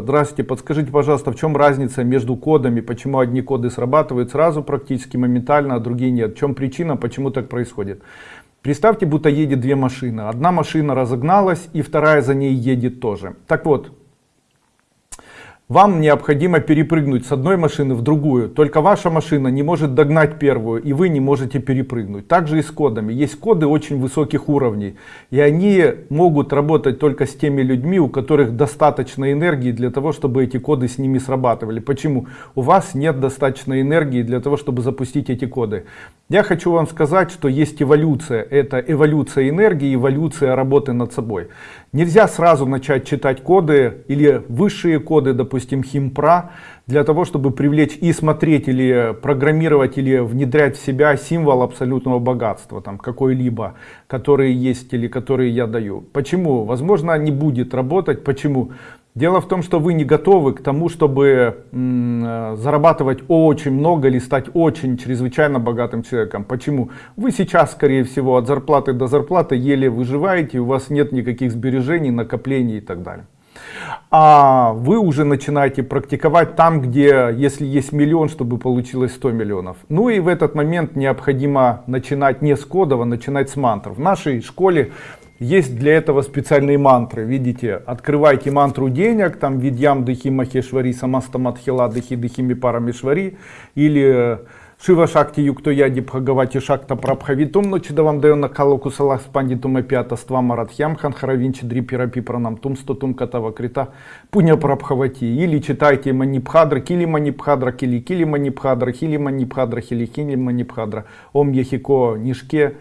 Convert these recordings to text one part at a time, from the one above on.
Здравствуйте, подскажите, пожалуйста, в чем разница между кодами, почему одни коды срабатывают сразу практически моментально, а другие нет? В чем причина, почему так происходит? Представьте, будто едет две машины. Одна машина разогналась, и вторая за ней едет тоже. Так вот, вам необходимо перепрыгнуть с одной машины в другую. Только ваша машина не может догнать первую, и вы не можете перепрыгнуть. Также и с кодами. Есть коды очень высоких уровней. И они могут работать только с теми людьми, у которых достаточно энергии для того, чтобы эти коды с ними срабатывали. Почему? У вас нет достаточно энергии для того, чтобы запустить эти коды. Я хочу вам сказать, что есть эволюция. Это эволюция энергии, эволюция работы над собой. Нельзя сразу начать читать коды или высшие коды, допустим, химпра, для того, чтобы привлечь и смотреть или программировать или внедрять в себя символ абсолютного богатства, там какой-либо, который есть или который я даю. Почему? Возможно, не будет работать. Почему? Дело в том, что вы не готовы к тому, чтобы э, зарабатывать очень много или стать очень чрезвычайно богатым человеком. Почему? Вы сейчас, скорее всего, от зарплаты до зарплаты еле выживаете, у вас нет никаких сбережений, накоплений и так далее. А вы уже начинаете практиковать там, где, если есть миллион, чтобы получилось 100 миллионов. Ну и в этот момент необходимо начинать не с кодов, а начинать с мантр. В нашей школе есть для этого специальные мантры. Видите, открывайте мантру денег, там видьям дыхи махешвари, самастамадхила дыхи дыхи мипарамишвари, или Шива Шакти Юкто Яди Бхагавати Шакта Прабхавитум Ночидавам Дайона Калоку Салах Спандитум Эпиата Ства Марадхям Ханхаравинчи Дрипирапи Пранам Тум Стотум Катава Крита Пуня Прабхавати. Или читайте Манипхадра, Кили Манипхадра, Кили Кили Манипхадра, Хили Манипхадра, Хили Хили Манипхадра, Ом Яхико Нишке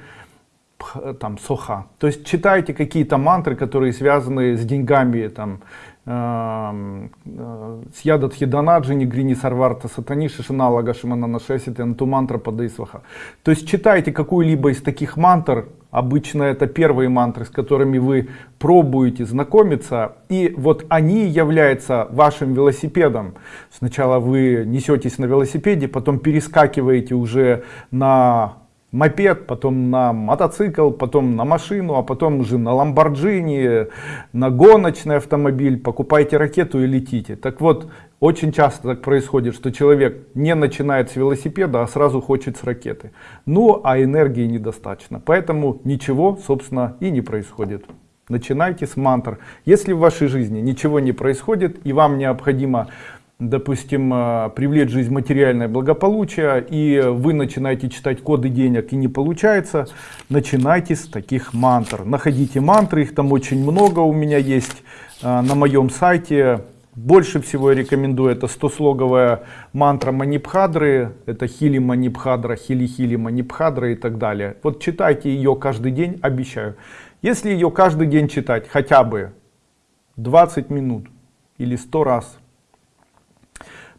там соха. То есть читайте какие-то мантры, которые связаны с деньгами, там, э, э, с ядат хиданаджи, нигрини сарварта сатани, шишина лага шимана нашесит, анту мантра падаисваха. То есть читайте какую-либо из таких мантр, обычно это первые мантры, с которыми вы пробуете знакомиться, и вот они являются вашим велосипедом. Сначала вы несетесь на велосипеде, потом перескакиваете уже на мопед, потом на мотоцикл, потом на машину, а потом уже на ламборджини, на гоночный автомобиль, покупайте ракету и летите. Так вот, очень часто так происходит, что человек не начинает с велосипеда, а сразу хочет с ракеты. Ну, а энергии недостаточно. Поэтому ничего, собственно, и не происходит. Начинайте с мантр. Если в вашей жизни ничего не происходит и вам необходимо допустим, э, привлечь жизнь материальное благополучие, и вы начинаете читать коды денег и не получается, начинайте с таких мантр. Находите мантры, их там очень много у меня есть э, на моем сайте. Больше всего я рекомендую это 100-слоговая мантра Манипхадры, это Хили Манипхадра, Хили Хили Манипхадра и так далее. Вот читайте ее каждый день, обещаю. Если ее каждый день читать хотя бы 20 минут или 100 раз,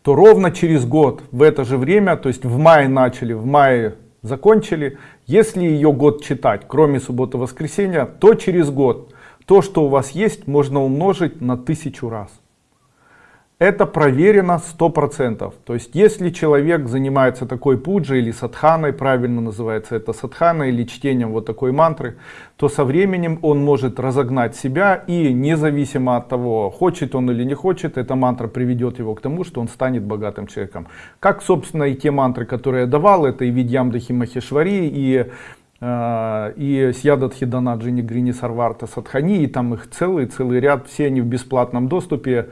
то ровно через год в это же время, то есть в мае начали, в мае закончили, если ее год читать, кроме субботы воскресенья, то через год то, что у вас есть, можно умножить на тысячу раз это проверено сто процентов то есть если человек занимается такой пуджей или садханой правильно называется это садхана или чтением вот такой мантры то со временем он может разогнать себя и независимо от того хочет он или не хочет эта мантра приведет его к тому что он станет богатым человеком как собственно и те мантры которые я давал это и видьям дахимахешвари и э, и Сьядадхи Данаджини Грини Сарварта Садхани, и там их целый, целый ряд, все они в бесплатном доступе.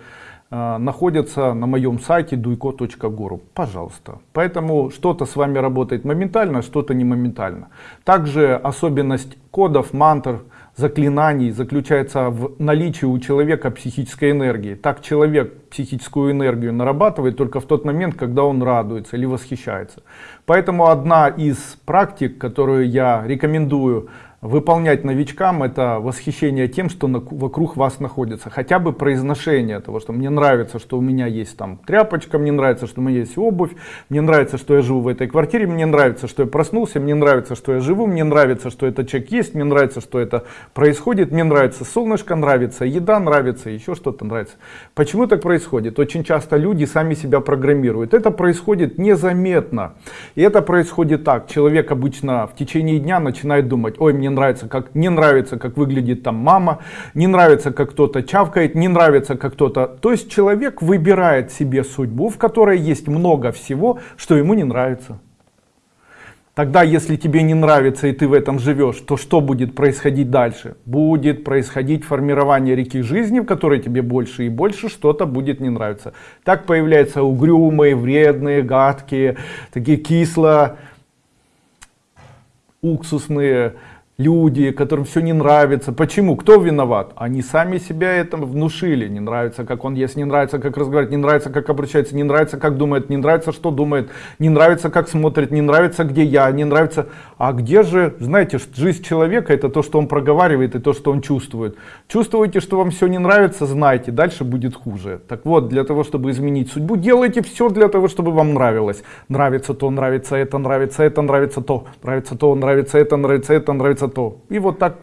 Э, находятся на моем сайте duiko.guru. Пожалуйста. Поэтому что-то с вами работает моментально, что-то не моментально. Также особенность кодов, мантр, заклинаний заключается в наличии у человека психической энергии. Так человек психическую энергию нарабатывает только в тот момент, когда он радуется или восхищается. Поэтому одна из практик, которую я рекомендую выполнять новичкам это восхищение тем что на, вокруг вас находится. Хотя бы произношение того что мне нравится что у меня есть там тряпочка мне нравится что у меня есть обувь мне нравится что я живу в этой квартире мне нравится что я проснулся мне нравится что я живу мне нравится что этот человек есть мне нравится что это происходит мне нравится солнышко нравится еда нравится еще что-то нравится почему так происходит? Очень часто люди сами себя программируют. Это происходит незаметно. И это происходит так. Человек обычно в течение дня начинает думать ой мне нравится, как не нравится, как выглядит там мама, не нравится, как кто-то чавкает, не нравится, как кто-то. То есть человек выбирает себе судьбу, в которой есть много всего, что ему не нравится. Тогда, если тебе не нравится и ты в этом живешь, то что будет происходить дальше? Будет происходить формирование реки жизни, в которой тебе больше и больше что-то будет не нравиться. Так появляются угрюмые, вредные, гадкие, такие кисло, уксусные, люди, которым все не нравится. Почему? Кто виноват? Они сами себя это внушили. Не нравится, как он ест, не нравится, как разговаривает, не нравится, как обращается, не нравится, как думает, не нравится, что думает, не нравится, как смотрит, не нравится, где я, не нравится. А где же, знаете, жизнь человека это то, что он проговаривает и то, что он чувствует. Чувствуете, что вам все не нравится, знайте, дальше будет хуже. Так вот, для того, чтобы изменить судьбу, делайте все для того, чтобы вам нравилось. Нравится то, нравится это, нравится это, нравится то, нравится то, нравится это, нравится это, нравится то. И вот так